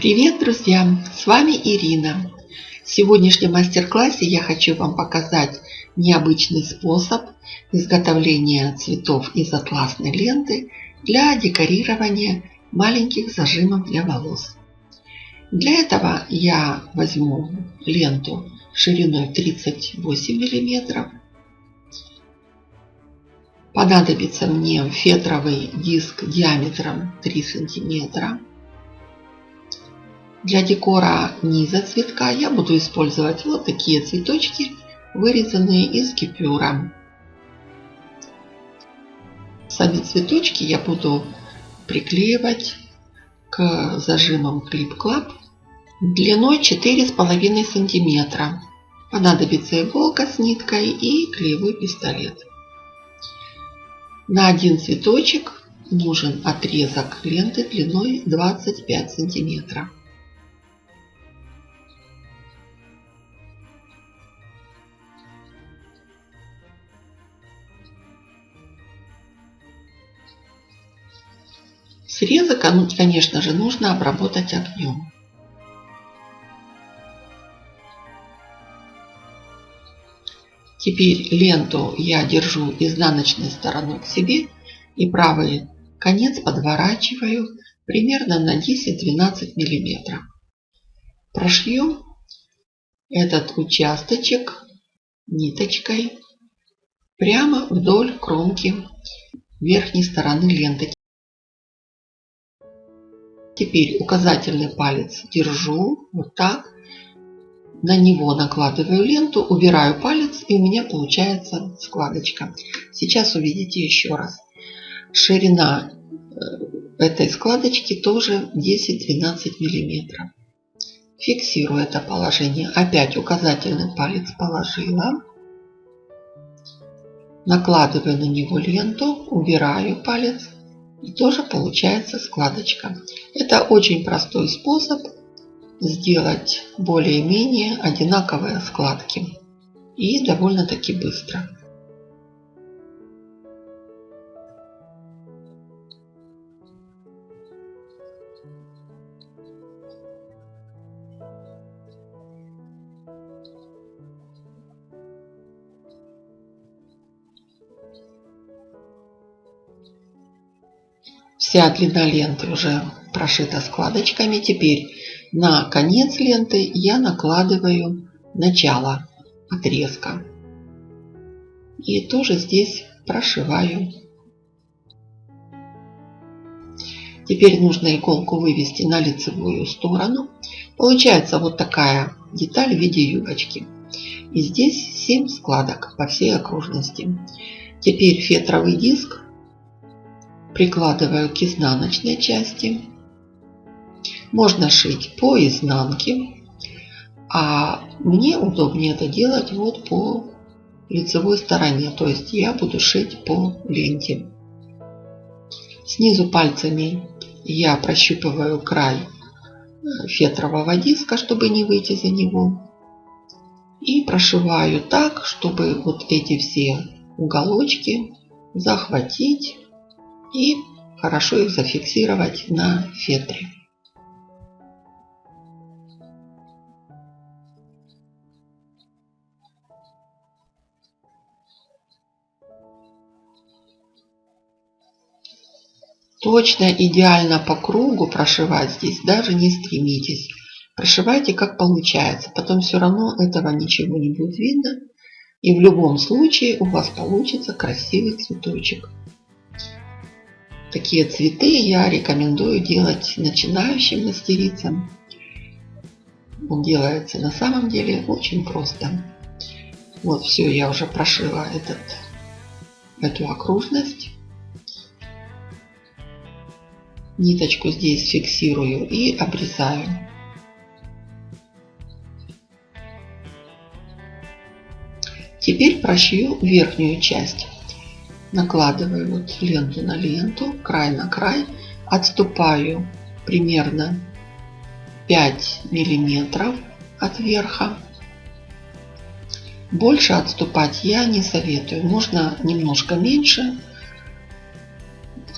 Привет, друзья! С вами Ирина. В сегодняшнем мастер-классе я хочу вам показать необычный способ изготовления цветов из атласной ленты для декорирования маленьких зажимов для волос. Для этого я возьму ленту шириной 38 мм. Понадобится мне фетровый диск диаметром 3 сантиметра для декора низа цветка я буду использовать вот такие цветочки, вырезанные из кипюра. Сами цветочки я буду приклеивать к зажимам Club длиной 4,5 сантиметра. Понадобится иголка с ниткой и клеевой пистолет. На один цветочек нужен отрезок ленты длиной 25 сантиметров. Срезок, конечно же, нужно обработать огнем. Теперь ленту я держу изнаночной стороной к себе и правый конец подворачиваю примерно на 10-12 мм. Прошью этот участочек ниточкой прямо вдоль кромки верхней стороны ленты. Теперь указательный палец держу вот так. На него накладываю ленту, убираю палец и у меня получается складочка. Сейчас увидите еще раз. Ширина э, этой складочки тоже 10-12 миллиметров. Фиксирую это положение. Опять указательный палец положила. Накладываю на него ленту, убираю палец и тоже получается складочка. Это очень простой способ сделать более-менее одинаковые складки. И довольно-таки быстро. Вся длина ленты уже прошита складочками. Теперь на конец ленты я накладываю начало отрезка. И тоже здесь прошиваю. Теперь нужно иголку вывести на лицевую сторону. Получается вот такая деталь в виде юбочки. И здесь 7 складок по всей окружности. Теперь фетровый диск прикладываю к изнаночной части. Можно шить по изнанке, а мне удобнее это делать вот по лицевой стороне. То есть я буду шить по ленте. Снизу пальцами я прощупываю край э, фетрового диска, чтобы не выйти за него. И прошиваю так, чтобы вот эти все уголочки захватить и хорошо их зафиксировать на фетре. Точно, идеально по кругу прошивать здесь даже не стремитесь. Прошивайте как получается. Потом все равно этого ничего не будет видно. И в любом случае у вас получится красивый цветочек. Такие цветы я рекомендую делать начинающим мастерицам. Он делается на самом деле очень просто. Вот все, я уже прошила этот, эту окружность. Ниточку здесь фиксирую и обрезаю. Теперь прошью верхнюю часть накладываю вот ленту на ленту, край на край, отступаю примерно 5 миллиметров от верха. Больше отступать я не советую. Можно немножко меньше,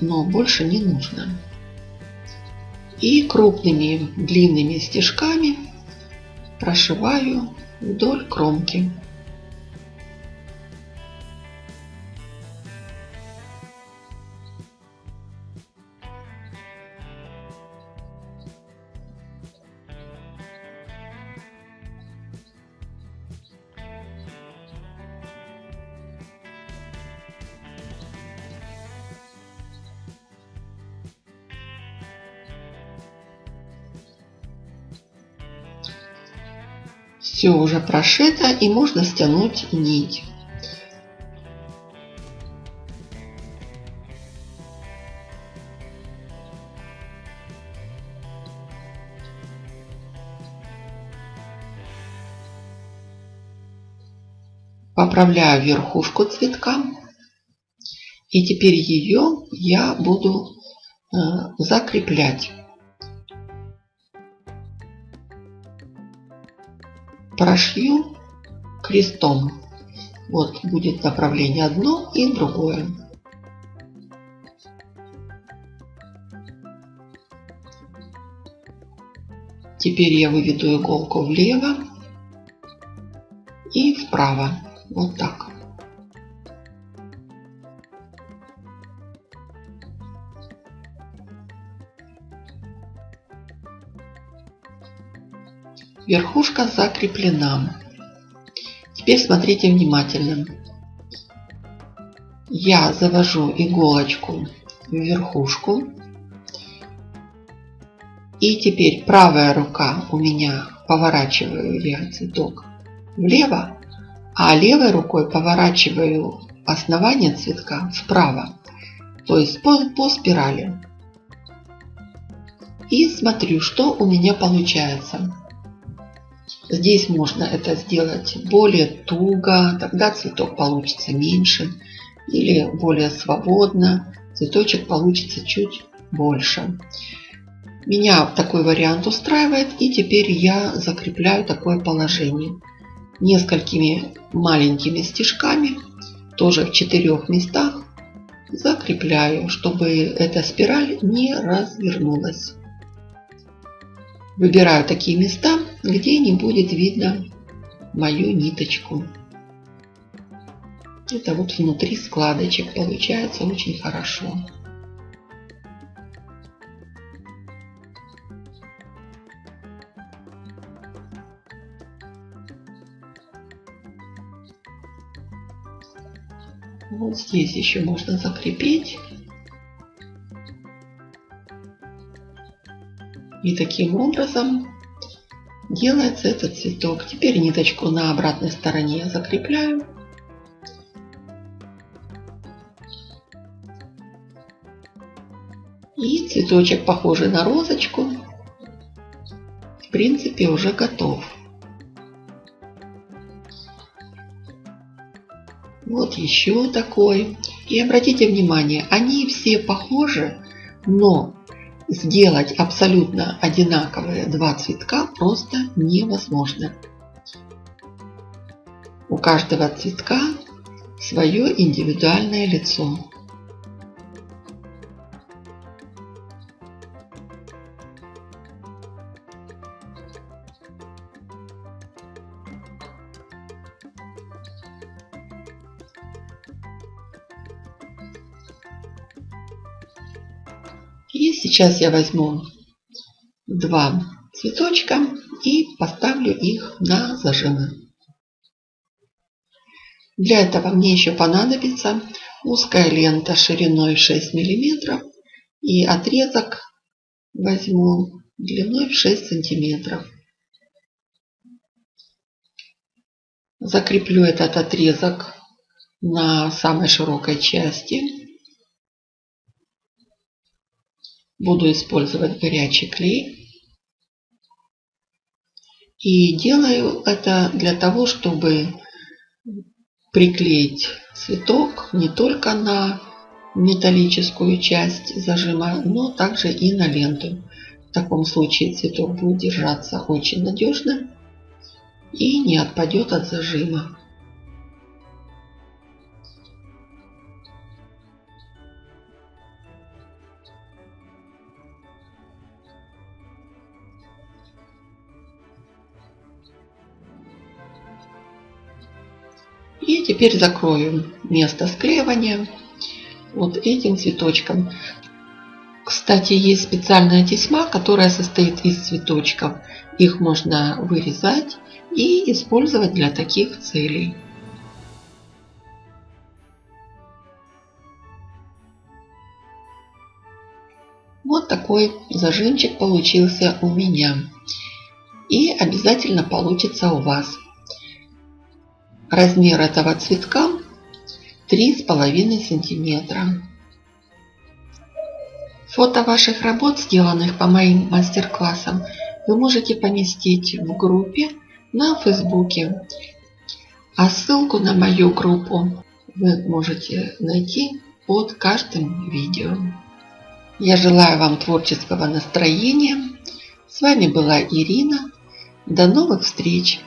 но больше не нужно. И крупными длинными стежками прошиваю вдоль кромки. Все уже прошито и можно стянуть нить. Поправляю верхушку цветка. И теперь ее я буду э, закреплять. Прошью крестом. Вот будет направление одно и другое. Теперь я выведу иголку влево и вправо. Вот так. Верхушка закреплена. Теперь смотрите внимательно. Я завожу иголочку в верхушку. И теперь правая рука у меня поворачиваю я цветок влево, а левой рукой поворачиваю основание цветка вправо. То есть по, по спирали. И смотрю, что у меня получается. Здесь можно это сделать более туго, тогда цветок получится меньше. Или более свободно, цветочек получится чуть больше. Меня такой вариант устраивает. И теперь я закрепляю такое положение. Несколькими маленькими стежками, тоже в четырех местах, закрепляю, чтобы эта спираль не развернулась. Выбираю такие места, где не будет видно мою ниточку. Это вот внутри складочек получается очень хорошо. Вот здесь еще можно закрепить. И таким образом делается этот цветок. Теперь ниточку на обратной стороне закрепляю. И цветочек, похожий на розочку, в принципе уже готов. Вот еще такой. И обратите внимание, они все похожи, но сделать абсолютно одинаковые два цветка просто невозможно. У каждого цветка свое индивидуальное лицо. И сейчас я возьму два цветочка и поставлю их на зажимы. Для этого мне еще понадобится узкая лента шириной 6 мм и отрезок возьму длиной в 6 сантиметров. Закреплю этот отрезок на самой широкой части Буду использовать горячий клей. И делаю это для того, чтобы приклеить цветок не только на металлическую часть зажима, но также и на ленту. В таком случае цветок будет держаться очень надежно и не отпадет от зажима. И теперь закрою место склеивания вот этим цветочком. Кстати, есть специальная тесьма, которая состоит из цветочков. Их можно вырезать и использовать для таких целей. Вот такой зажимчик получился у меня. И обязательно получится у вас. Размер этого цветка 3,5 сантиметра. Фото ваших работ, сделанных по моим мастер-классам, вы можете поместить в группе на Фейсбуке. А ссылку на мою группу вы можете найти под каждым видео. Я желаю вам творческого настроения. С вами была Ирина. До новых встреч!